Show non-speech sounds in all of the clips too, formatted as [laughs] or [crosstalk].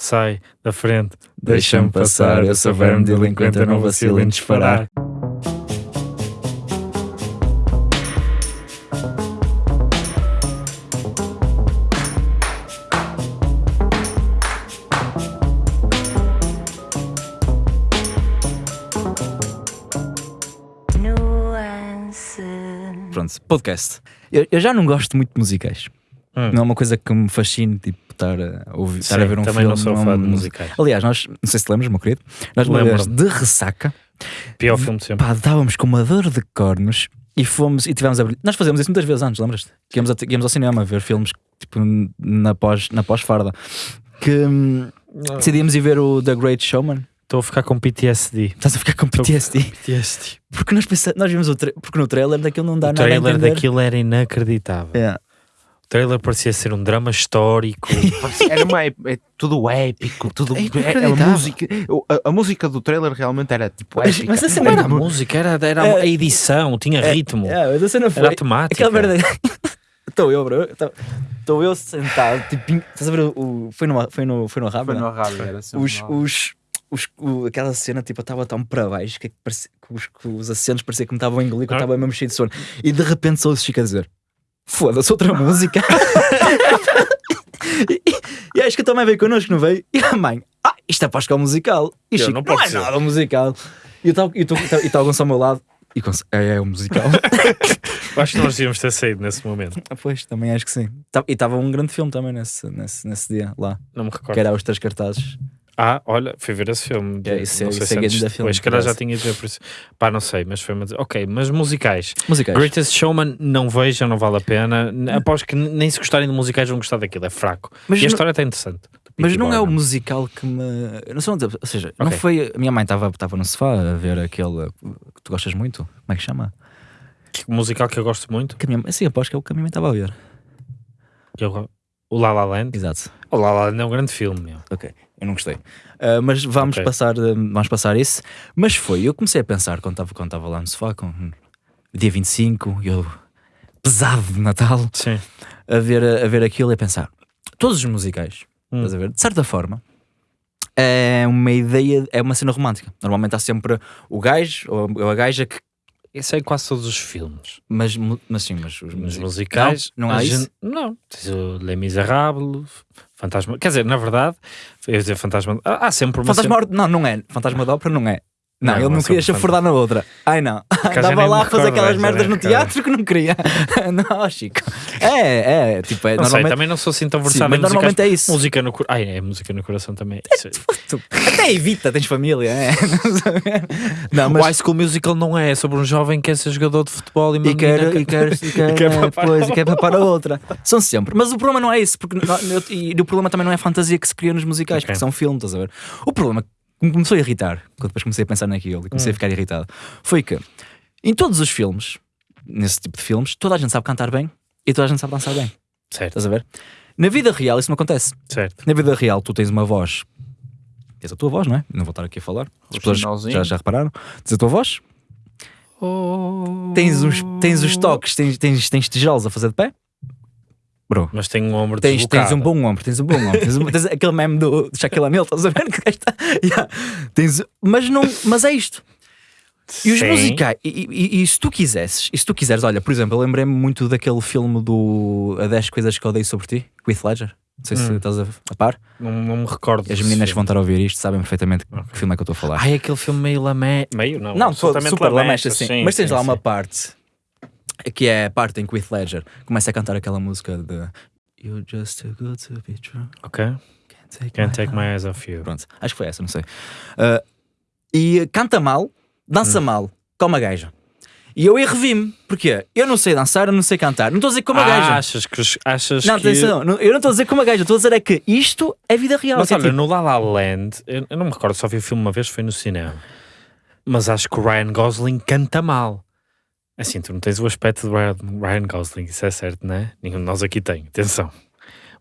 sai da frente, Deixa-me passar, eu sou verme delinquente, eu não vacilo em disparar. Nuance. Pronto, podcast. Eu, eu já não gosto muito de musicais. Hum. Não é uma coisa que me fascine, tipo, estar a, ouvir, estar a Sim, ver um também filme. não sou fã de musicais. Aliás, nós, não sei se lembras, meu querido, nós Lembro-me. de ressaca, Pior filme de sempre. pá, estávamos com uma dor de cornos e fomos e tivemos a. Nós fazemos isso muitas vezes antes, lembras-te? Que íamos, a- íamos ao cinema a ver filmes tipo, na pós, na pós-farda. Que hum, decidimos ir ver o The Great Showman. Estou a ficar com PTSD. Estás a ficar com PTSD. PTSD. Porque nós, pensa, nós vimos o porque no trailer daquilo não dá O nada a trailer daquilo era inacreditável. É. O trailer parecia ser um drama histórico. [laughs] Era uma, é tudo épico, tudo É é, a inacreditável. música. o- A, a música do trailer realmente era tipo Mas- épica. mas a não cena era a música, era, era É. a edição, tinha ritmo. É, mas a cena foi. Era a temática. Aquela merda. Estou [laughs] eu, bro. Estou eu sentado, tipo, estás a ver o. foi, no, foi, no, foi no rabo, Foi né? no rádio, era assim. os, os, os, o- aquela cena, tipo, eu estava tão para baixo que, parecia, que, os, que os assentos parecia que me estavam a engolir, que eu Ah. estava mesmo cheio de sono. E de repente só o Chico a dizer: Foda-se, outra música. [laughs] e, e acho que a tua mãe veio connosco, não veio? E a mãe: Ah, isto é para a musical. E Chico: não Não, é ser." nada musical. E está o Gonçalo ao meu lado. E Gonçalo, é, é o musical. [laughs] Acho que nós devíamos ter saído nesse momento. Ah, pois, também acho que sim. Tá- E estava um grande filme também nesse, nesse, nesse dia lá, Não me que recordo. era os três cartazes. Ah, olha, fui ver esse filme. É, isso é- não sei isso se é antes, grande filme, depois, se calhar já parece. tinha de ver por isso. Pá, não sei, mas foi uma... Ok, mas musicais. Musicais. Greatest Showman não vejam, não vale a pena. Após que nem se gostarem de musicais vão gostar daquilo, é fraco. Mas e a não- história está interessante. Mas não é o musical que me. Não sei onde, ou seja, não Ok. foi. A minha mãe estava no sofá a ver aquele que tu gostas muito. Como é que chama? Que musical que eu gosto muito. Que minha, sim, aposto que é o que a minha mãe estava a ver. eu- o La La Land. Exato. O La La Land é um grande filme, meu. Ok, eu não gostei. Ah, mas vamos, Ok. passar, ah, vamos passar isso. Mas foi, eu comecei a pensar quando estava quando lá no sofá, com dia 25, eu pesado de Natal, Sim. a ver, a ver aquilo e a pensar: todos os musicais, Hum. estás a ver? De certa forma, é uma ideia, é uma cena romântica. Normalmente há sempre o gajo ou a gaja que. Isso é em quase todos os filmes. Mas, mas sim, mas os Nos music- musicais. Não, não há a isso? gente- Não. Tens o Les Miserables, Fantasma. Quer dizer, na verdade, eu ia dizer Fantasma. Há sempre uma. Fantasma cena- Não, não é. Fantasma da ópera não é. Não, Não, ele não é queria chafurdar na outra. Ai não. Andava [laughs] nem lá a fazer aquelas merdas nem no teatro que não queria. [laughs] não, Chico. É, é. Tipo, é Não sei, normalmente. também não sou assim tão Sim, versado mas em musicais. normalmente é isso. Música no coração. Ai, é música no coração também. É- Tu- Até evita, tens família, é. [laughs] Não, O mas. High School Musical não é, é sobre um jovem que quer ser jogador de futebol e uma E quer, menina e quer, e quer, quer é, pois, e quer papar a outra. São sempre. Mas o problema não é isso. Porque, e o problema também não é a fantasia que se cria nos musicais, Ok. porque são filmes, estás a ver? O problema que me começou a irritar, quando depois comecei a pensar naquilo e comecei a ficar irritado, foi que em todos os filmes, nesse tipo de filmes, toda a gente sabe cantar bem e toda a gente sabe dançar bem. Certo, Estás a ver? Na vida real isso não acontece. certo. Na vida real tu tens uma voz. Tens a tua voz, não é? Não vou estar aqui a falar. As pessoas já, já repararam. Tens a tua voz. Tens os, tens os toques, tens, tens, tens tijolos a fazer de pé. Bro, Mas tem um ombro tens, tens deslocado. um bom ombro, tens um bom ombro. tens, um- tens aquele meme do, Shaquille O'Neal, estás a ver? [laughs] Que está, yeah. tens, mas, não, mas é isto. E os Sim. musicais, e, e- e se tu quisesses, e se tu quiseres, olha, por exemplo, eu lembrei-me muito daquele filme do A 10 Coisas que Odeio Sobre Ti, com Heath Ledger. Não sei se Hum. estás a, a par. Não, não me recordo. As meninas que vão estar a ouvir isto sabem perfeitamente que filme é que eu estou a falar. Ai, aquele filme meio lamé. Meio, não. não, super lamesta, sim. sim, Mas tens sim, lá uma parte que é a parte em que o Heath Ledger começa a cantar aquela música de You're just too good to be true. Ok. Can't take, Can't my take my heart." eyes off you. Pronto, acho que foi essa, não sei. Ah, e canta mal, dança Hum. mal, como a gaja. E eu revi-me, porque eu não sei dançar, eu não sei cantar. Não estou a dizer como a Ah, gaja. achas que. Achas Não, que... atenção, não- eu não estou a dizer como a gaja, estou a dizer é que isto é vida real. Mas é olha, tipo- no La La Land, eu, eu não me recordo, só vi o filme uma vez, foi no cinema. Mas acho que o Ryan Gosling canta mal. Assim, tu não tens o aspecto do Ryan, Ryan Gosling, isso é certo, não é? Nenhum de nós aqui tem, atenção.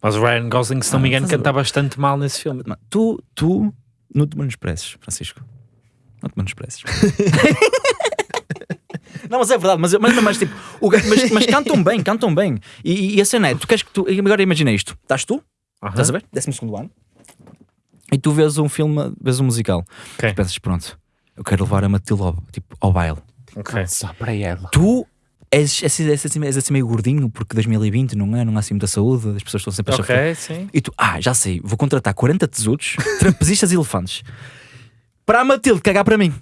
Mas o Ryan Gosling, se não Ah, me engano, canta bastante mal nesse filme. Tu, tu não te menosprezes, Francisco. Não te menosprezes. [laughs] não, mas é verdade, mas, mas, mas, tipo, o mas, mas cantam bem, cantam bem. E, e a cena é, tu queres que tu. Agora imagina isto: estás tu, Aham. estás a ver? Décimo segundo ano. E tu vês um filme, vês um musical, Ok. tu pensas, pronto, eu quero levar a Matilde ao, tipo, ao baile. Ok. Só para ela. Tu és, és, és, assim, és assim meio gordinho, porque 2020 não é, não há assim muita saúde, as pessoas estão sempre a chafar. Ok, sim. E tu, ah, já sei, vou contratar 40 tesudos, [laughs] trapezistas e elefantes para a Matilde cagar para mim.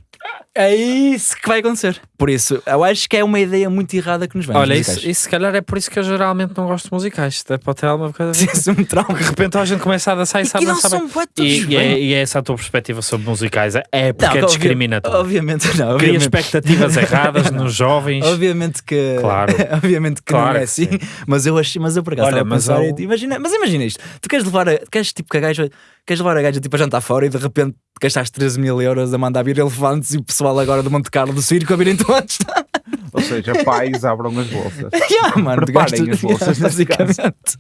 É isso que vai acontecer. Por isso, eu acho que é uma ideia muito errada que nos vem. Olha, isso, isso se calhar é por isso que eu geralmente não gosto de musicais. Pode ter alguma coisa. [laughs] Isso é um trauma. De repente a gente começa a dançar e sabe E não bem. são E, e, é, e é essa a tua perspectiva sobre musicais? É porque Não, é discriminatório. Obviamente não. Cria expectativas [laughs] erradas nos jovens. obviamente que, Claro. [laughs] obviamente que Claro não é assim. sim. Mas eu acho, mas eu por acaso Olha, mas pensar, ao- e- imagina, mas imagina isto. Tu queres levar a, queres tipo que a gaja, queres levar a gaja tipo a jantar fora e de repente gastaste 13 mil euros a mandar vir elefantes e o pessoal agora do Monte Carlo do circo a virem todos. [laughs] Ou seja, pais abram as bolsas. [laughs] yeah, mano, Preparem gastas- as bolsas, [laughs] nesse basicamente.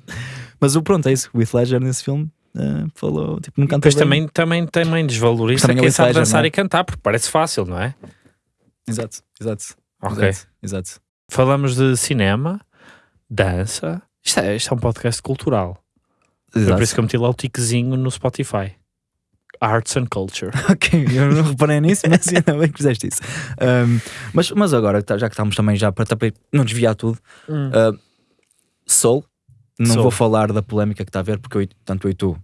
Mas o pronto é isso. O Heath Ledger nesse filme eh, falou, tipo, não canta Depois bem. também, também, também desvaloriza Também é quem sabe Ledger, dançar é? e cantar, porque parece fácil, não é? Exato, exato. Ok. Exato, exato. Falamos de cinema, dança. Isto é, isto é um podcast cultural. É exato. por isso que eu meti lá o tiquezinho no Spotify. Arts and Culture. [laughs] Ok, eu não reparei nisso, mas ainda bem que fizeste isso. Um, mas, mas agora, tá- já que estamos também já para também não desviar tudo, uh, Soul, não Soul. vou falar da polémica que está a ver, porque eu, tanto eu e tu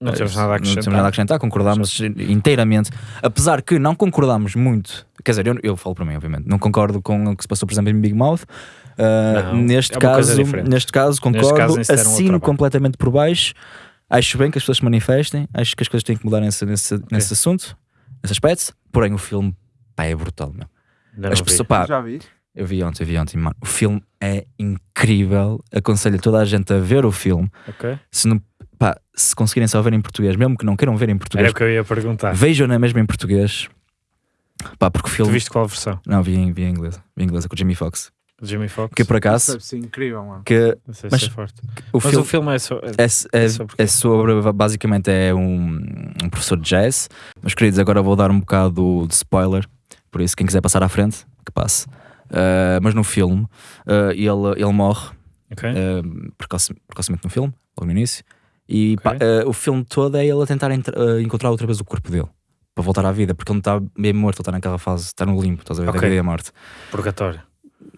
Não temos nada a não acrescentar. temos nada a acrescentar, concordámos inteiramente, apesar que não concordámos muito, quer dizer, eu, eu falo para mim, obviamente, não concordo com o que se passou, por exemplo, em Big Mouth. Uh, Não, neste, é caso, neste caso, concordo, caso, era um outro assino completamente por baixo. Acho bem que as pessoas se manifestem, acho que as coisas têm que mudar nesse, nesse, nesse assunto, nesse aspecto. Porém, o filme pá, é brutal, meu. As não vi. pessoas, pá, Já vi? eu vi ontem, eu vi ontem, mano. O filme é incrível. Aconselho toda a gente a ver o filme. Ok. Se, não, pá, se conseguirem só ver em português, mesmo que não queiram ver em Era português, o que eu ia perguntar. vejam na mesma em português. Pá, porque o Tu filme. viste qual versão? Não, vi em, vi em inglês. Vi em inglês com o Jimmy Fox. Jimmy Fox? Que por acaso, Deve ser incrível, mano. que Não sei mas se é forte. o Mas filme. o filme é só. É, é, É sobre é sobre, basicamente é um, um professor de jazz. Meus queridos, agora vou dar um bocado de spoiler, por isso quem quiser passar à frente, que passe. Uh, mas no filme, uh, ele, ele morre Ok. uh, precoce- precocemente no filme, logo no início, e Ok. pá, uh, o filme todo é ele a tentar entra- uh, encontrar outra vez o corpo dele. Para voltar à vida, porque ele não está bem morto, ele está naquela fase, está no limbo, estás a ver, Ok. da vida e a morte. Purgatório.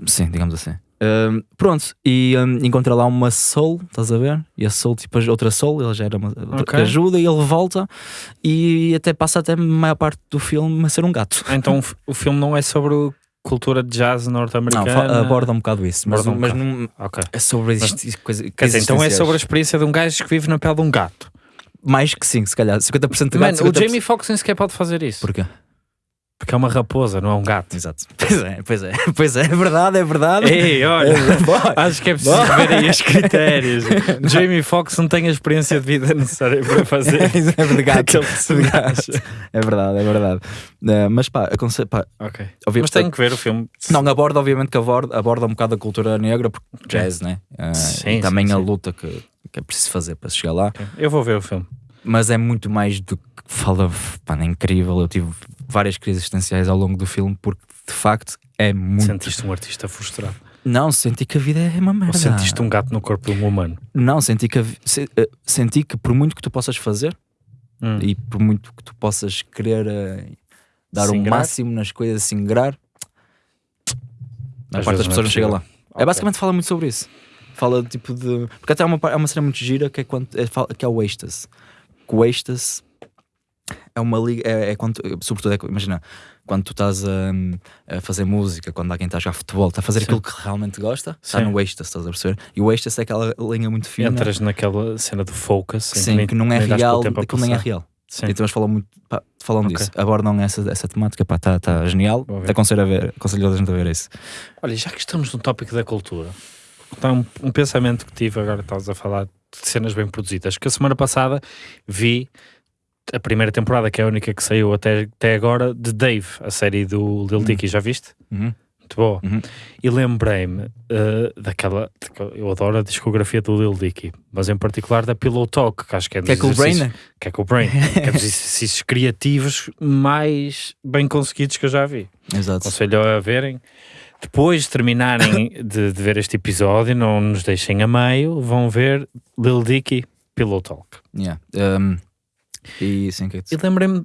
Sim, digamos assim. Um, pronto, e um, encontra lá uma soul, estás a ver? E a soul, tipo, outra soul, ele já era uma outra Ok. que ajuda e ele volta e até passa até a maior parte do filme a ser um gato. Ah, Então o o filme não é sobre o- cultura de jazz Não, norte-americana. fa- aborda um bocado isso, mas, um mas bocado. não Ok. é sobre coisa, dizer, então é sobre a experiência de um gajo que vive na pele de um gato. mais que sim, se calhar 50% de Mano, gato. o 50%... Jamie Foxx nem sequer pode fazer isso. Porquê? Porque é uma raposa, não é um gato. Exato. [laughs] Pois é, pois é, [laughs] pois é, é verdade, é verdade. Ei, olha, [laughs] acho que é preciso ver aí os critérios. Jamie Foxx não tem a experiência de vida necessária para fazer é verdade, gato. aquele de personagem. gato. É verdade, é verdade. Eh, mas pá, aconselho, pá, Ok. obvi- Mas tenho que ver o filme. Não, aborda, obviamente que aborda, aborda um bocado a cultura negra, porque jazz, né? Ah, Sim, e também sim, a sim. luta que, que é preciso fazer para chegar lá. Ok. Eu vou ver o filme. Mas é muito mais do que fala, pá, é incrível. Eu tive várias crises existenciais ao longo do filme, porque de facto é muito. Sentiste um artista frustrado. Não, senti que a vida é uma merda. Ou sentiste um gato no corpo de um humano. Não, senti que, se- eh, senti que por muito que tu possas fazer Hum. e por muito que tu possas querer eh, dar o máximo nas coisas, singrar, a parte das é pessoas não chega lá. É Ok. basicamente fala muito sobre isso. Fala tipo de. Porque até há uma, há uma cena muito gira que é, quando, é, que é o êxtase. Que o êxtase é uma liga. É, é quando, sobretudo, é, que- imagina, quando tu estás a, a fazer música, quando alguém está a jogar futebol, está a fazer Sim. aquilo que realmente gosta, está no êxtase, estás a perceber? E o êxtase é aquela linha muito fina. Entras naquela cena do focus. Sim, nem- que não é real, aquilo nem é real. Sim. Então eles falam muito, pá, falam Ok. disso, abordam essa, essa temática, pá, está tá genial. Te aconselho a ver, aconselho a gente a ver isso. Olha, já que estamos no tópico da cultura, está um, um pensamento que tive agora, estás a falar de cenas bem produzidas, que a semana passada vi a primeira temporada, que é a única que saiu até, até agora, de Dave, a série do Lil Dicky, já viste? Uhum. Muito boa. Uhum. E lembrei-me eh, daquela, eu adoro a discografia do Lil Dicky, mas em particular da Pillow Talk, que acho que é dos Que é o Brain? que é o Brain, que é dos [laughs] exercícios criativos mais bem conseguidos que eu já vi. Exato. Aconselho a verem. Depois de terminarem [laughs] de, de ver este episódio, não nos deixem a meio, vão ver Lil Dicky Pillow Talk. Yeah. Um, E sim, que é E lembrei-me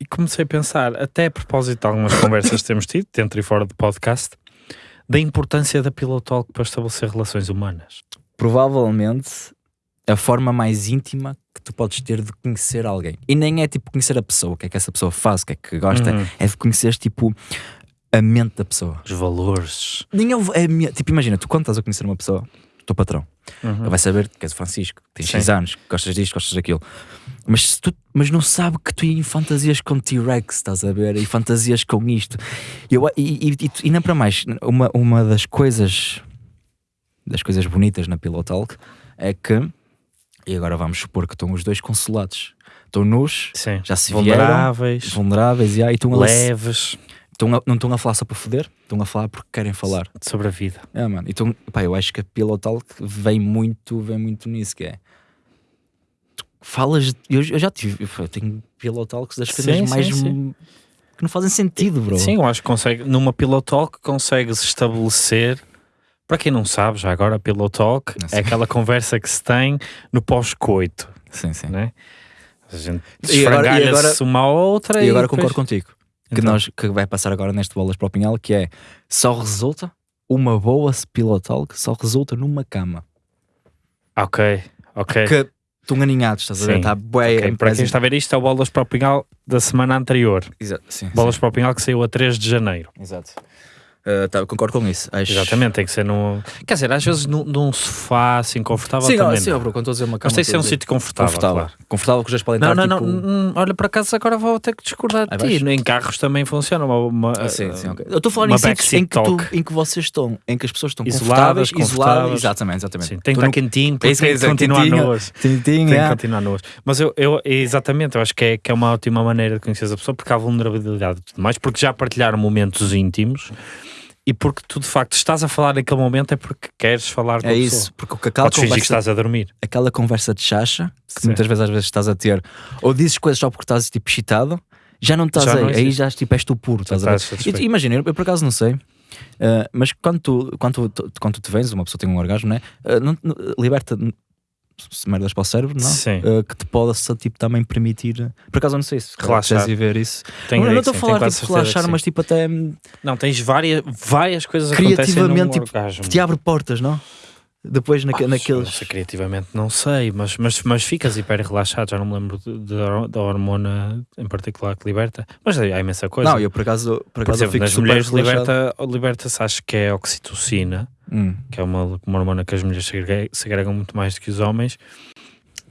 e comecei a pensar, até a propósito de algumas [laughs] conversas que temos tido, dentro e fora do podcast, da importância da Pillow Talk para estabelecer relações humanas. provavelmente a forma mais íntima que tu podes ter de conhecer alguém. E nem é tipo conhecer a pessoa, o que é que essa pessoa faz, o que é que gosta, Uhum. é de conhecer tipo a mente da pessoa. Os valores. Nem é, é tipo, imagina, tu quando estás a conhecer uma pessoa, teu patrão, Uhum. ele vai saber que és o Francisco, tens Sim. 6 anos, gostas disto, gostas daquilo. Mas, tu, mas não sabe que tu em fantasias com T-Rex, estás a ver? E fantasias com isto. E, eu, e, e, e, não para mais, uma, uma das coisas das coisas bonitas na Pillow Talk é que, e agora vamos supor que estão os dois consolados. Estão nus, Sim. já se vieram, Vulneráveis, vulneráveis, e, aí estão a, estão a- não estão a falar só para foder, estão a falar porque querem falar. sobre a vida. É, mano. Então, pá, eu acho que a Pillow Talk vem muito, vem muito nisso, que é. Tu falas. Eu, eu já tive. Eu tenho Pillow Talks das coisas Sim, mais. sim, sim. que não fazem sentido, bro. Sim, eu acho que consegue, numa Pillow Talk consegues estabelecer, para quem não sabe, já agora a Pillow Talk é aquela conversa que se tem no pós-coito, Sim, sim. né? A gente E agora- e agora- esfrangalha-se uma outra E agora depois- concordo contigo. Que, Então. nós, que vai passar agora neste Bolas para o Pinhal, que é só resulta uma boa Pillow Talk, só resulta numa cama. Ok, ok. Que estão aninhados, estás a ver? Sim. Está bué. Ok, Para quem está a ver isto, é o Bolas para o Pinhal da semana anterior. Exato, sim, Bolas para o Pinhal que saiu a 3 de janeiro. sim. Exato. Uh, tá, concordo com isso. Acho... Exatamente, tem que ser num. Quer dizer, às vezes num, num sofá assim confortável Sim, também. sim, não. bro, quando estou uma cama. Mas tem que ser um sítio confortável. confortável. claro. Confortável que os dois podem Não, estar não, tipo... não. hum, Olha, por acaso agora vou ter que discordar de ti. Em carros também funciona. Uma, uma- Ah, sim, sim, ok. Eu estou uma em sítios em que, tu, em que vocês estão, em que as pessoas estão Isoladas, confortáveis, isoladas. Exatamente, exatamente. Sim, tem que estar quentinho, tem que é continuar. Tintim, Tem que continuar nuas. Mas eu, eu, exatamente, eu acho que é, que é uma ótima maneira de conhecer a pessoa, porque há vulnerabilidade e tudo mais, porque já partilharam momentos íntimos e porque tu de facto estás a falar naquele momento é porque queres falar com a É pessoa. isso, porque aquela Podes fingir que conversa, estás a dormir. aquela conversa de chacha, que Sim. muitas vezes às vezes estás a ter, ou dizes coisas só porque estás tipo excitado, já não estás Já aí, não aí já tipo, és tu puro, estás a ver? Estás. E- Imagina, eu, eu por acaso não sei, eh, mas quando tu, quando, tu, quando tu te vens, uma pessoa tem um orgasmo, né? Eh, não, não- liberta merdas para o cérebro, não? Sim. Eh, que te possa tipo, também permitir. Por acaso eu não sei se Relaxar. queres ir ver isso. Tenho não estou a falar tenho tipo, de relaxar, mas tipo até Não, tens várias, várias coisas criativamente tipo, te abre portas, não? Depois Ah, naqueles. sei, criativamente não sei, mas, mas, mas ficas hiper relaxado, já não me lembro da hormona em particular que liberta, mas há imensa coisa. Não, eu por acaso, por Por acaso eu exemplo, fico nas mulheres liberta, liberta-se, acho que é a oxitocina, Hum. que é uma, uma hormona que as mulheres segregam, segregam muito mais do que os homens,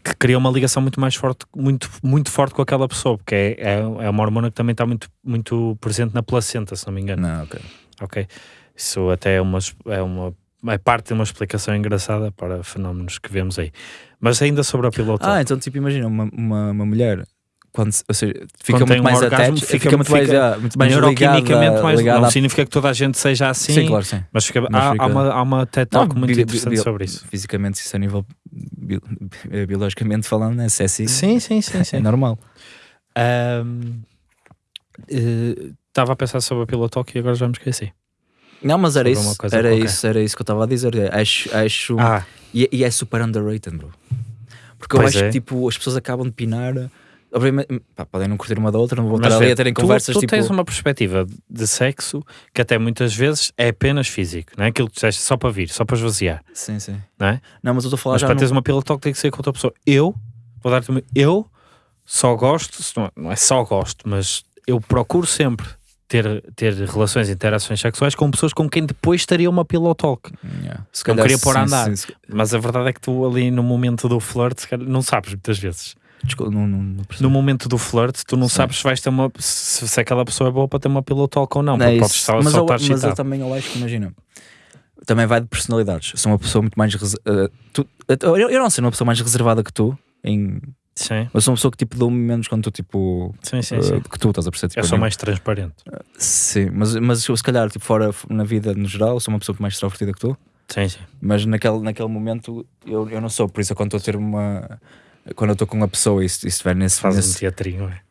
que cria uma ligação muito mais forte, muito, muito forte com aquela pessoa, porque é, é, é uma hormona que também está muito, muito presente na placenta, se não me engano. Não, ok. Ok. Isso até é uma, é uma é parte de uma explicação engraçada para fenómenos que vemos aí. Mas ainda sobre a piloto. Ah, então tipo, imagina uma, uma, uma mulher quando, ou seja, fica Quando muito um mais orgasmo, attached, fica- fica, muito mais, fica ah, mais neuroquimicamente ligada, mais. ligada não à- significa que toda a gente seja assim, Sim, claro, sim. mas, fica- Mas há, há uma, há uma TED Talk muito bi- interessante bi- sobre isso. Fisicamente, isso a nível bi- bi- biologicamente falando, é sexy. Sim, sim, sim. É sim. normal. Ahm, eh, Estava a pensar sobre a Talk e agora já me esqueci. Não, mas era isso, era qualquer. isso, era isso que eu estava a dizer. Acho, acho Ah, e, e é super underrated, bro. Porque eu Pois acho é. que tipo, as pessoas acabam de pinar. Obviamente, pá, podem não curtir uma da outra, não vou mas estar ali a terem tu, conversas tu tipo. tens uma perspectiva de sexo que até muitas vezes é apenas físico, não é aquilo que tu disseste só para vir, só para esvaziar, Sim, sim. não é? Não, mas eu estou a falar Mas já. para no- teres uma piloto Talk tem que ser com outra pessoa. Eu, vou dar-te uma. Eu só gosto, não não é só gosto, mas eu procuro sempre ter, ter relações e interações sexuais com pessoas com quem depois estaria uma pillow talk. Yeah. Se Não queria pôr a andar. sim, Mas a verdade é que tu ali no momento do flirt, não sabes muitas vezes. Desculpa, não, não, não. No momento do flirt, tu não Sim. sabes se vais ter uma se, se aquela pessoa é boa para ter uma pillow talk ou não, Não é podes só, mas, só eu, estar mas eu também eu acho que imagina também vai de personalidades. Sou uma pessoa muito mais eh, tu- eu, eu não sei uma pessoa mais reservada que tu em Sim, eu sou uma pessoa que tipo dou menos quando tu tipo sim, sim. eh, sim. que tu estás a perceber tipo, Eu sou em- mais transparente. sim mas mas se calhar tipo fora na vida no geral sou uma pessoa mais extrovertida que tu Sim, sim. mas naquele, naquele momento eu, eu não sou por isso é quando estou a ter uma quando eu estou com uma pessoa e estiver nesse, um nesse- teatrinho, é?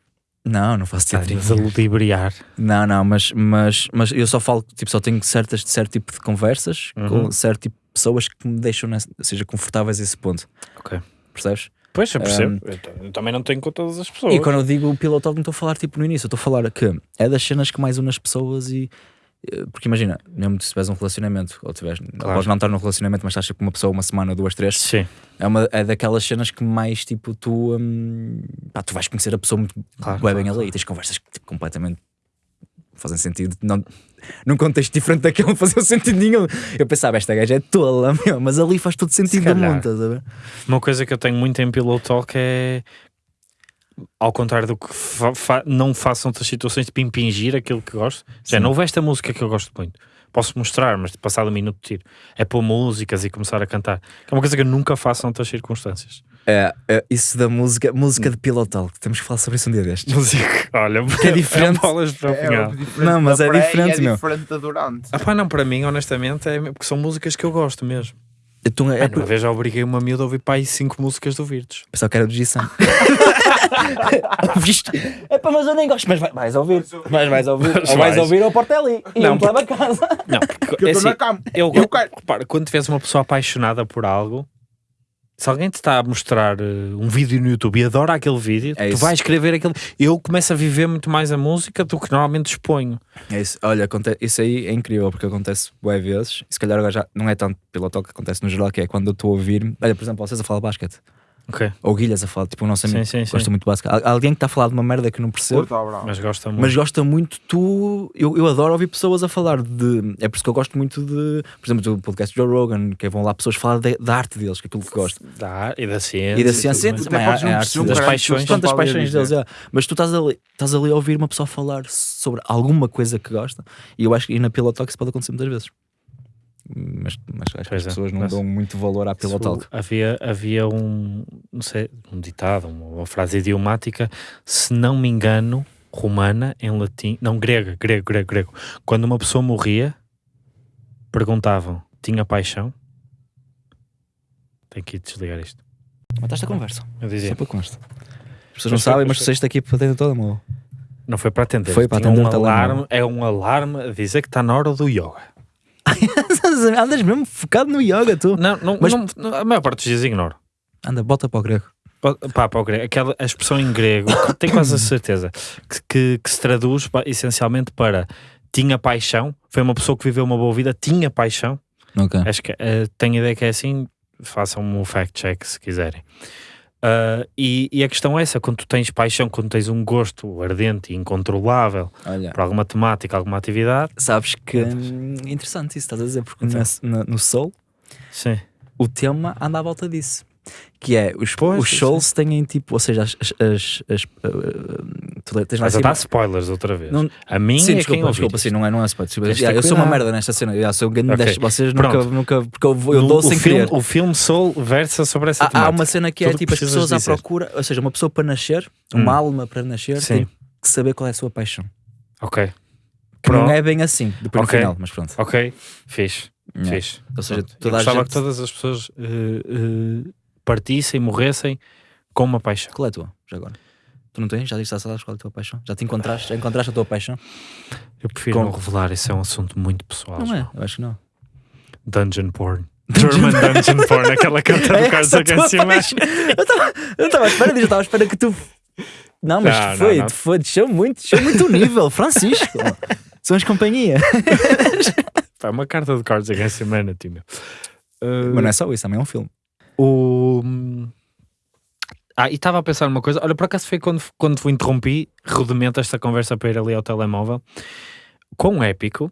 não não faço teatrinho Estás a ludibriar. Não, não, mas, mas, mas eu só falo, tipo, só tenho certas, certo tipo de conversas Uhum. com certo tipo de pessoas que me deixam, nessa, seja, confortáveis a esse ponto. Ok. Percebes? Pois, eu percebo. Eu t- eu também não tenho com todas as pessoas. E quando eu digo pillow talk, não estou a falar tipo no início, estou a falar que é das cenas que mais une as pessoas e. eh, Porque imagina, mesmo se tiveres um relacionamento, ou tiveres, Claro. podes não estar num relacionamento, mas estás com uma pessoa uma semana, duas, três, Sim, é, uma, é daquelas cenas que mais tipo tu, hum, pá, tu vais conhecer a pessoa muito Claro, bué claro, bem ali e tens conversas tipo, completamente fazem sentido, não, num contexto diferente daquele [laughs] não fazia sentido nenhum. Eu pensava, esta gaja é tola, [laughs] meu, mas ali faz todo sentido do calhar. mundo, estás a ver? Uma coisa que eu tenho muito em Pillow Talk é ao contrário do que fa- fa- não façam outras situações tipo impingir aquilo que gosto. Já não houve esta música que eu gosto muito. Posso mostrar, mas passado um minuto tiro. É pôr músicas e começar a cantar. É uma coisa que eu nunca faço noutras circunstâncias. É, é, isso da música, música de pillow talk, temos que falar sobre isso um dia destes. Música, olha, [laughs] é diferente. bolas para o É Não, mas da é diferente, é meu. diferente da durante. Ah pá, não, para mim, honestamente, é porque são músicas que eu gosto mesmo. Então, é, É, uma vez já obriguei uma miúda a ouvir para aí cinco músicas do Virtus. Pensava que era do. Ouviste? É pá, mas eu nem gosto. Mas vai- vais ouvir. Mas vais ouvir. Mas Ou vais vais. ouvir ou Portelli. E Não, não, te leva a casa. Não, porque Que [laughs] eu é estou assim, na cama. eu, Eu quero. repara, quando tiveres uma pessoa apaixonada por algo, se alguém te está a mostrar eh, um vídeo no YouTube e adora aquele vídeo, É tu isso. vais escrever aquele. Eu começo a viver muito mais a música do que normalmente exponho. É isso. Olha, aconte- isso aí é incrível porque acontece boas vezes. E se calhar agora já não é tanto pelo toque que acontece no geral, que é quando eu estou a ouvir. Olha, por exemplo, vocês a falar basquete. Ok. Ou Guilhas a falar, tipo, o nosso amigo Sim, sim, sim. gosta muito de basquete. Alguém que está a falar de uma merda que não percebo. Mas gosta muito. Mas gosta muito, tu. Eu, eu adoro ouvir pessoas a falar de. É por isso que eu gosto muito de. Por exemplo, do podcast Joe Rogan, que vão lá pessoas falar de- da arte deles, que é aquilo que gosto. Da e da ciência. E da ciência, mais. também é perceber arte das paixões. Tantas paixões deles, é. mas tu estás ali, estás ali a ouvir uma pessoa falar sobre alguma coisa que gosta, e eu acho que e na isso pode acontecer muitas vezes. Mas, mas acho que Pois as é, pessoas não mas- dão muito valor à Talk. Havia, havia um, não sei, um ditado, uma, uma frase idiomática, se não me engano, romana, em latim, não, grega, grego, grego, grego. Quando uma pessoa morria, perguntavam, tinha paixão? Tenho que ir desligar isto. Mataste a conversa, Eu só dizia, para consta. As pessoas não sabem, mas tu saíste aqui para dentro toda mão. não foi para atender, Foi para tinha atender um alarme, é um alarme a dizer que está na hora do yoga. [laughs] Andas mesmo focado no yoga, tu. Não, não, Mas- não- a maior parte dos dias ignoro. Anda, bota para o grego. Pá, pá, o grego, aquela a expressão em grego, tenho quase a certeza, que, que, que se traduz essencialmente para tinha paixão, foi uma pessoa que viveu uma boa vida, tinha paixão. Ok. Acho que eh, tenho ideia que é assim, façam um fact check se quiserem. Ah, e, e a questão é essa: quando tu tens paixão, quando tens um gosto ardente e incontrolável Olha, por alguma temática, alguma atividade, sabes que hum, interessante isso estás a dizer, porque Então. na- na- no Soul sim, o tema anda à volta disso. Que é, os, Pois, os souls têm tipo, ou seja, as. as, as, as, uh, uh, tu tens mas a dar spoilers outra vez. Não- a minha Sim, é desculpa, quem desculpa, isto. sim, não é, não é spoiler. desculpa. Yeah, eu sou uma merda nesta cena. yeah, sou um grande Ok, deste- vocês nunca, pronto. nunca. Porque eu, eu dou o sem filme, querer. o filme Soul versa sobre essa Há, há temática. uma cena que é Tudo tipo as pessoas à dizer. procura, ou seja, uma pessoa para nascer, Hum. uma alma para nascer, Sim. tem que saber qual é a sua paixão. Ok, Que não Pronto. é bem assim, depois Ok. no final, mas pronto. ok, fixe, Yeah. fixe. Ou seja. Eu toda a gostava gente. que todas as pessoas eh, eh, partissem, morressem com uma paixão. Qual é a tua, já agora? Tu não tens? Já disse a sabes qual é a tua paixão? Já te encontraste? Já encontraste a tua paixão? Eu prefiro Com- não revelar, isso é um assunto muito pessoal. Não é, eu acho que não. Dungeon porn. [laughs] German Dungeon porn, aquela carta [laughs] É do Carlos a tua Against paixão. Eu estava- à espera disso, eu estava à espera que tu. Não, mas Não, foi, não, não. foi, desceu muito, desceu muito o nível, [laughs] Francisco. Somos companhia. É uma carta do Carlos Against Humanity, meu. Eh, Mas não é só isso, também é um filme. O. Ah, e estava a pensar numa coisa. Olha, por acaso foi quando, quando interrompi, rudimento esta conversa para ir ali ao telemóvel. Quão épico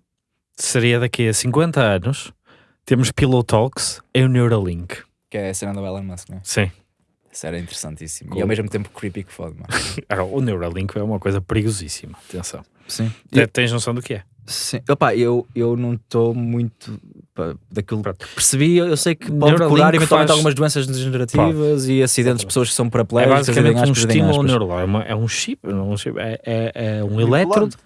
seria daqui a 50 anos temos Pillow Talks e o Neuralink. Que é a cena do Elon Musk, não é? Sim. Isso era interessantíssimo. Cool. E ao mesmo tempo creepy que fode, mano. [laughs] O Neuralink é uma coisa perigosíssima. Atenção. Sim. Te- Tens noção do que é? Sim. Opa, eu, eu não estou muito daquilo Pronto. que percebi. Eu sei que pode curar eventualmente faz- algumas doenças degenerativas e acidentes de pessoas que são É paraplégicas. basicamente em um estímulo neural. É, é um chip, é um chip, é, é- é um elétrodo.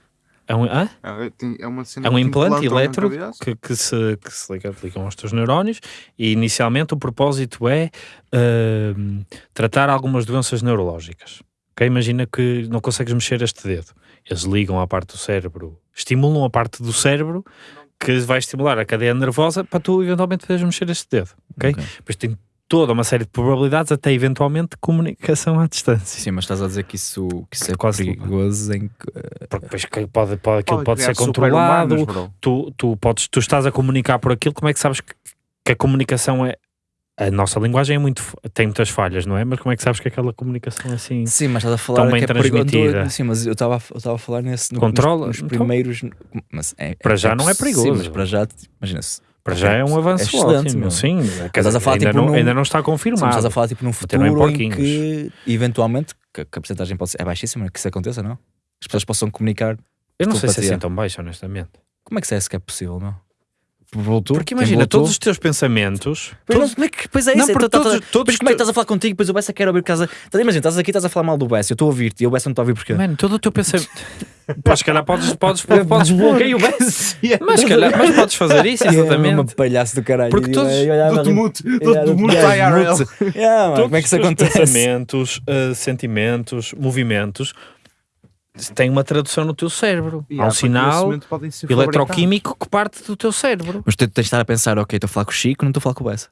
É um, hã? É, é uma cena É um implante cabeça. que, que se, que se liga, ligam aos teus neurónios e inicialmente o propósito é ahm, tratar algumas doenças neurológicas. Ok? Imagina que não consegues mexer este dedo. Eles ligam à parte do cérebro, estimulam a parte do cérebro que vai estimular a cadeia nervosa para tu eventualmente poderes mexer este dedo. Ok? Ok. Depois tem toda uma série de probabilidades até eventualmente comunicação à distância. Sim, mas estás a dizer que isso, que isso é Quase- perigoso em que. Porque depois que pode, pode, aquilo pode, ser controlado, bro. tu, tu, podes, tu estás a comunicar por aquilo, como é que sabes que, que a comunicação é. A nossa linguagem é muito, tem muitas falhas, não é? Mas como é que sabes que aquela comunicação é assim. Sim, mas estás a falar Tão bem que é transmitida. Sim, mas eu estava a- eu estava a falar nesse no, Controla, nos, nos então. primeiros. Mas é- Para já não é Sim, perigoso. mas para já, imagina-se. Para já é um avanço excelente, ótimo. Sim, Estás a falar, ainda, tipo, não, num- ainda não está Sim, mas confirmado. estás a falar tipo num futuro em que eventualmente que, que a porcentagem pode ser é baixíssima que isso aconteça, não? As pessoas possam comunicar. Eu não sei se é assim tão baixo, honestamente. Como é que é que é possível, meu? Voltou? Porque imagina, voltou? todos os teus pensamentos. Pois, todos- não, como é que, pois é Não, isso. porque então, todos- estás a- todos Mas como é que estás a falar contigo? Depois o Bessa quer ouvir por causa. Estás- Imagina, estás aqui, estás a falar mal do Bessa. Eu estou a ouvir-te e o Bessa não está a ouvir porque. Mano, todo o teu pensamento. [laughs] Pá, se calhar podes, podes, podes Desbloqueio o Bessa. mas, se calhar, mas podes fazer isso, [laughs] É uma exatamente. palhaço do caralho. Porque todos- ali- mute, IRL. [laughs] mano, Todos como é que isso acontece? pensamentos, eh, sentimentos, movimentos têm uma tradução no teu cérebro. E Há um sinal eletroquímico que parte do teu cérebro. Mas tu tens de estar a pensar, ok, estou a falar com o Chico, não estou a falar com o Bessa.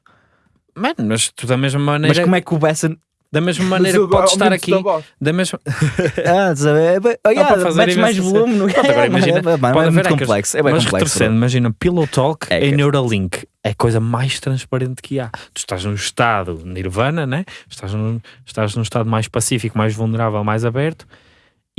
Mano, mas tu da mesma maneira, Mas como é que o Bessa. da mesma maneira que podes estar aqui, da mesma, [laughs] Ah, sabe? Oh, yeah, fazer metes mais volume. No... Pronto, agora [laughs] É, imagina, é, mano, pode é muito complexo. É bem mas complexo. imagina, Pillow Talk É em Neuralink é a coisa mais transparente que há. Tu estás num estado nirvana, né? estás, num, estás num estado mais pacífico, mais vulnerável, mais aberto.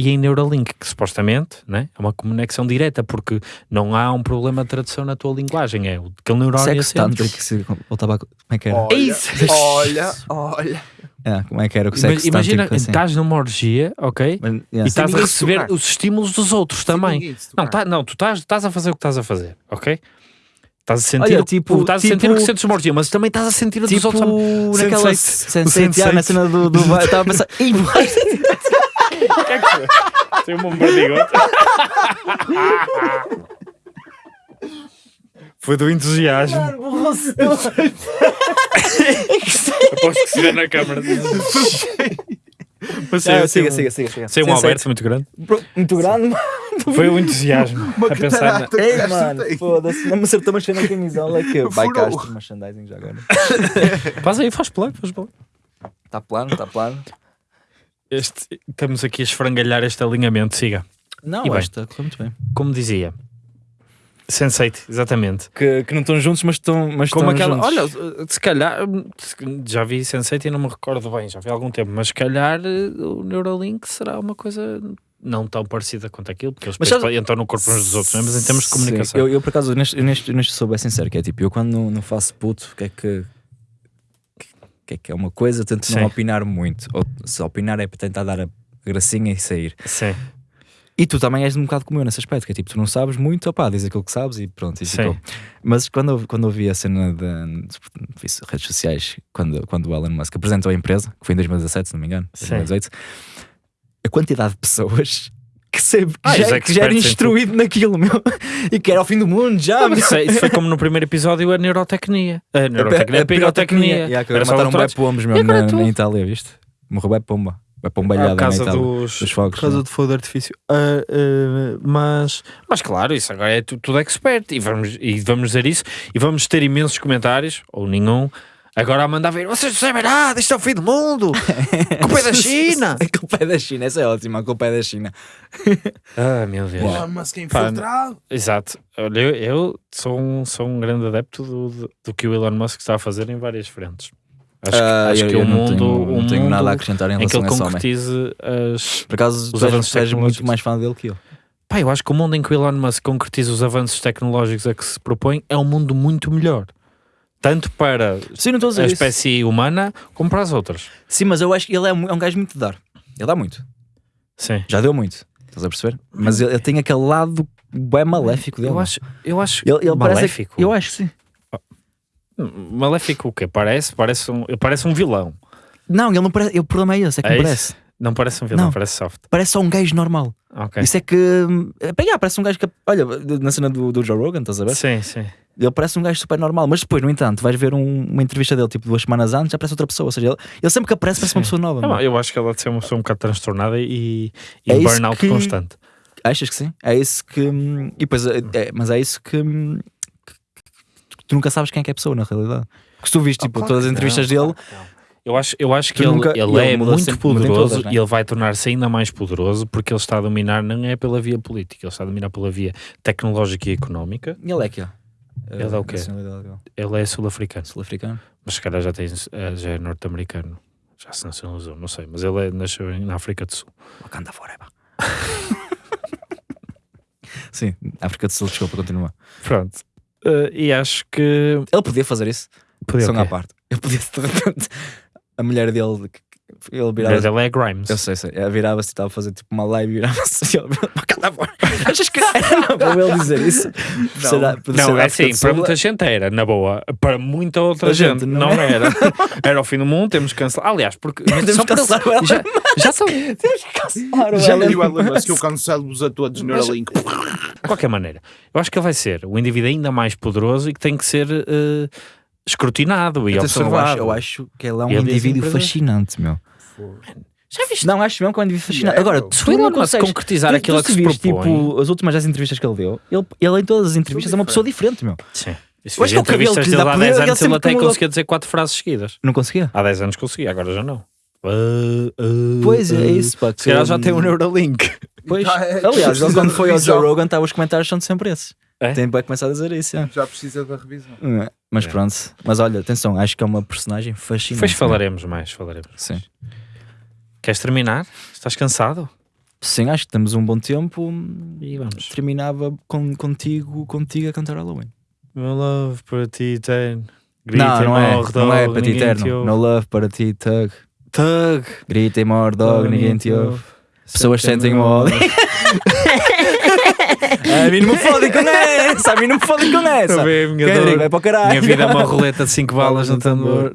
E em Neuralink, que supostamente né, é uma conexão direta, porque não há um problema de tradução na tua linguagem, é o aquele neurónio Sexo assente. tanto que se voltava. Como é que era? Olha, isso. olha, olha. É, como é que era o sexo Imagina, assim? estás numa orgia, ok? Mas, E yeah. estás a receber tocar. os estímulos dos outros também. Não, tá, não tu estás, estás a fazer o que estás a fazer, ok? Estás a sentir, Olha, o- tipo- estás a sentir tipo- o que sentes uma orgia, mas também estás a sentir o dos Tipo outros. naquela Sense8. Sense8, yeah, na cena do... do... Estava a pensar... Ih, vai. O que é que foi? Tem um bombardigote. Foi do entusiasmo. Aposto que se vê na câmara. Mas Ah, saiu, Siga, siga, siga. siga. saiu um Sense8. Alberto muito grande. Muito grande, mano. Foi o entusiasmo. Uma a pensar na... catarata Ei, mano, foda-se. Não me acertou, mas foi na camisola que... Vai cá, Furou. este merchandising já agora. Faz aí, faz plano, faz plano. Está plano, está plano. Este, estamos aqui a esfrangalhar este alinhamento, siga. Não, E bem? esta, correu muito bem. Como dizia. Sense8, exatamente. Que, que não estão juntos, mas estão mas Como estão aquela. juntos. Olha, se calhar. Já vi Sense8 e não me recordo bem, já vi há algum tempo, mas se calhar eh, o Neuralink será uma coisa não tão parecida quanto aquilo, porque eles Mas sabes- entram no corpo uns dos outros, não é? mas em termos de Sim, comunicação. Eu, eu, por acaso, neste, neste, neste sou bem sincero, que é tipo, eu quando não, não faço puto, o que é que. Que é que é uma coisa, tento Sim. não opinar muito. Ou se opinar é para tentar dar a gracinha e sair. Sim, E tu também és um bocado como eu nesse aspecto, que é tipo, tu não sabes muito, opá, diz aquilo que sabes e pronto, e Sim. ficou. Mas quando eu, quando eu vi a cena de, redes sociais, quando, quando o Elon Musk apresentou a empresa, que foi em 2017, se não me engano, Sim. 2018, a quantidade de pessoas que, sabe, que, Ah, já, os que já era instruído naquilo, meu, [laughs] e que era ao fim do mundo já, meu. isso, é- isso foi como no [laughs] primeiro episódio a neurotecnia. A neurotecnia, a, pirotecnia. Yeah, que Era agora mataram um bué pombos mesmo agora na, na Itália, viste? Morreu bué pomba. Bué pombalhada Por na Itália. dos, dos fogos, por causa do fogo de artifício. Ah, ah, mas, mas claro, isso agora é tu- tudo expert e vamos, e vamos dizer isso e vamos ter imensos comentários, ou nenhum, agora a mandar ver, vocês não sabem nada, isto é o fim do mundo, [laughs] culpa é da China. A [laughs] culpa é da China, essa é ótima, a culpa é da China. [laughs] ah, meu Deus. Elon Musk é Pá, infiltrado. Exato. Olha, eu, eu sou, um, sou um grande adepto do, do, do que o Elon Musk está a fazer em várias frentes. Acho, que- Ah, acho eu- que eu o não mundo, tenho, o não tenho mundo nada a acrescentar em em que relação ele a concretize as, Por acaso, os avanços és muito tecnológicos. mais fã dele que eu. Pá, eu acho que o mundo em que o Elon Musk concretiza os avanços tecnológicos a que se propõe é um mundo muito melhor. Tanto para Sim, a a espécie humana como para as outras. Sim, mas eu acho que ele é, mu- é um gajo muito de dar. Ele dá muito. Sim. Já deu muito. Estás a perceber? Mas ele, ele tem aquele lado bem maléfico dele. Eu acho, eu acho Ele, ele parece- maléfico. eu acho que sim. Maléfico o quê? Parece, parece, um, parece um vilão. Não, ele não parece. O problema é esse, é que É não parece. Não parece um vilão, Não. parece soft. Parece só um gajo normal. Ok. Isso é que. é, pá, yeah, parece um gajo que. Olha, na cena do, do Joe Rogan, estás a ver? Sim, sim. Ele parece um gajo super normal, mas depois, no entanto, vais ver um- uma entrevista dele tipo duas semanas antes, já parece outra pessoa. Ou seja, ele, ele sempre que aparece, parece uma pessoa nova. Não, eu acho que ela deve ser uma pessoa um bocado transtornada e, e É burnout que- constante. Achas que sim? É isso que. hum, E depois, é, é- mas é isso que, hum, que- que tu nunca sabes quem é que é a pessoa, na realidade. Que se tu viste Ah, tipo, claro todas as entrevistas não, dele, não. Eu acho, eu acho que ele, nunca- ele ele é muito poderoso todas, né? e ele vai tornar-se ainda mais poderoso porque ele está a dominar, não é pela via política, ele está a dominar pela via tecnológica e económica. ele é que é. Ele é o quê? Ele é sul-africano, Sul-africano. mas se calhar já, tem, eh, já é norte-americano. Já se nacionalizou, não sei, mas ele é, nasceu na África do Sul. Wakanda forever. [laughs] Sim, África do Sul, desculpa, continua. Pronto. Eh, e acho que. Ele podia fazer isso, Podia só o à quê? parte. Ele podia, de repente, a mulher dele, ele Mas virava ele é Grimes. Eu sei, sei. Ela virava-se e estava a fazer tipo uma live e virava-se Wakanda forever. Achas que era para ele dizer isso? Será- por ser Não, é assim, para muita gente era, na boa. Para muita outra gente, gente não não, era. [laughs] Era o fim do mundo, temos que cancelar. Aliás, porque. Temos só cancelar o Elon já, já são. Temos que cancelar o Já li o Elon Musk. Eu cancelo-vos a todos no Neuralink. [laughs] De qualquer maneira, eu acho que ele vai ser o indivíduo ainda mais poderoso e que tem que ser eh, escrutinado e Atenção, eu, acho, observado. eu acho que ele é um Ele indivíduo fascinante, meu. Já viste? Não, acho mesmo que é um indivíduo fascinante. é, Agora, tu não consegues concretizar tu- aquilo tu a que se viste, propõe. tipo, as últimas 10 entrevistas que ele deu, ele, ele em todas as entrevistas é uma pessoa diferente, meu. Sim. Fiz que é o cabelo que lhe dele dá há poder, 10 ele anos, ele sempre até mudou. conseguia dizer quatro frases seguidas. Não conseguia? Há 10 anos conseguia, agora já não. Uh, uh, Pois é, uh. isso, pá. Se calhar já que- tem um Neuralink. Pois. É- Aliás, [laughs] ele quando foi ao Joe. Rogan, estava os comentários são sempre esses. É? Tem vai começar a dizer isso, é. Já precisa da revisão. É, Mas É. pronto. Mas olha, atenção, acho que é uma personagem fascinante. Depois meu. falaremos mais, falaremos. Sim. Queres terminar? Estás cansado? Sim, acho que temos um bom tempo. E vamos. Terminava com, contigo, contigo a cantar Halloween. Meu love para ti tem. não, não é. Não é para ti. No love para ti, Tug. Tug. Grita e more dog, ninguém te ouve. Pessoas sentem o ódio. A mim não me fodem com essa, a mim não me fodem com essa. Também, minha Quem dor. diga, vai para o caralho. Minha vida é uma roleta de 5 balas no tambor.